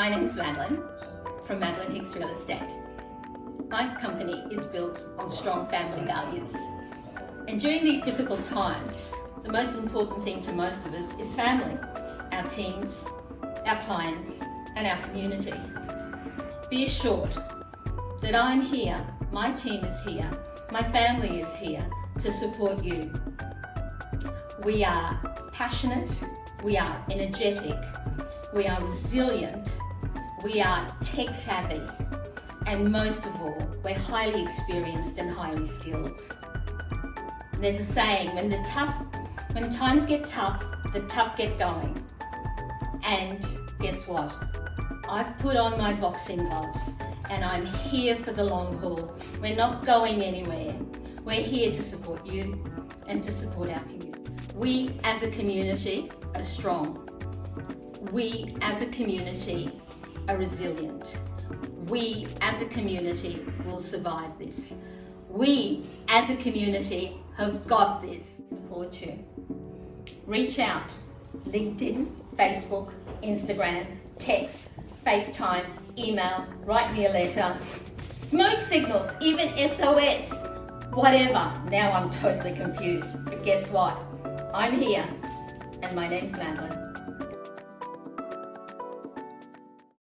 My name is Madeline from Madeline Hicks Real Estate. My company is built on strong family values. And during these difficult times, the most important thing to most of us is family, our teams, our clients, and our community. Be assured that I'm here, my team is here, my family is here to support you. We are passionate, we are energetic, we are resilient, we are tech savvy, and most of all, we're highly experienced and highly skilled. There's a saying, when the tough, when times get tough, the tough get going. And guess what? I've put on my boxing gloves and I'm here for the long haul. We're not going anywhere. We're here to support you and to support our community. We as a community are strong. We as a community are resilient. We as a community will survive this. We as a community have got this. Support you. Reach out. LinkedIn, Facebook, Instagram, text, FaceTime, email, write me a letter, smoke signals, even SOS, whatever. Now I'm totally confused, but guess what? I'm here, and my name's Madeline.